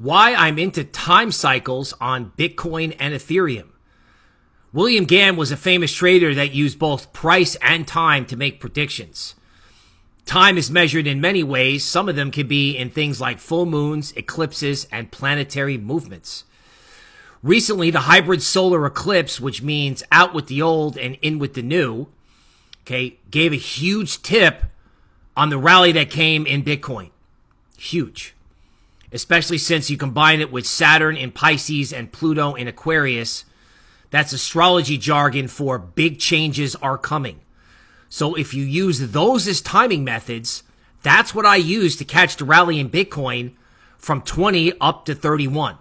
why I'm into time cycles on Bitcoin and Ethereum. William Gann was a famous trader that used both price and time to make predictions. Time is measured in many ways. Some of them can be in things like full moons, eclipses, and planetary movements. Recently, the hybrid solar eclipse, which means out with the old and in with the new, okay, gave a huge tip on the rally that came in Bitcoin. Huge. Especially since you combine it with Saturn in Pisces and Pluto in Aquarius. That's astrology jargon for big changes are coming. So if you use those as timing methods, that's what I use to catch the rally in Bitcoin from 20 up to 31.